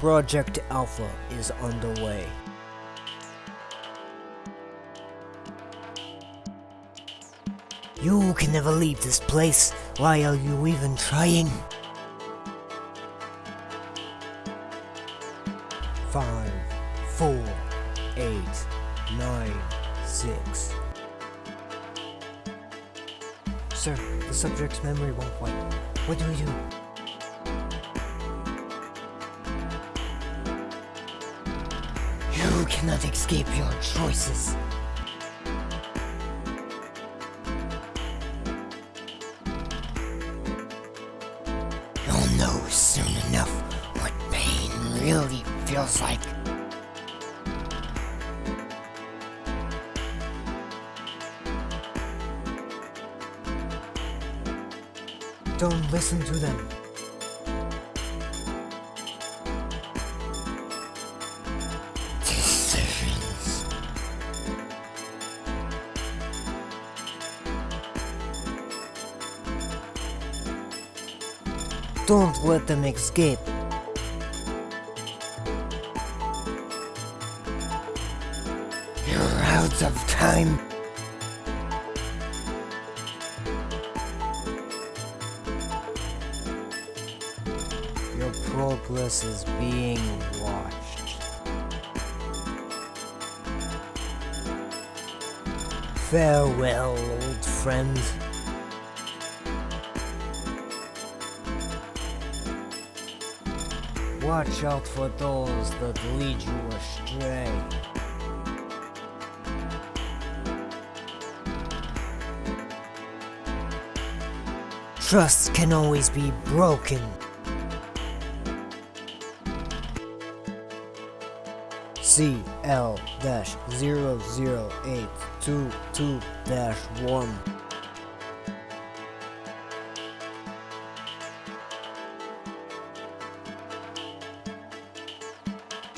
Project Alpha is underway. You can never leave this place. Why are you even trying? Five, four, eight, nine, six. Sir, the subject's memory won't wipe. What do we do? You cannot escape your choices. You'll know soon enough what pain really feels like. Don't listen to them. Don't let them escape. You're out of time. Your progress is being watched. Farewell, old friend. Watch out for those that lead you astray. Trust can always be broken. CL-00822-1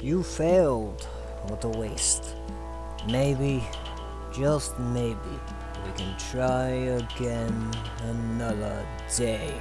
You failed. What a waste. Maybe, just maybe, we can try again another day.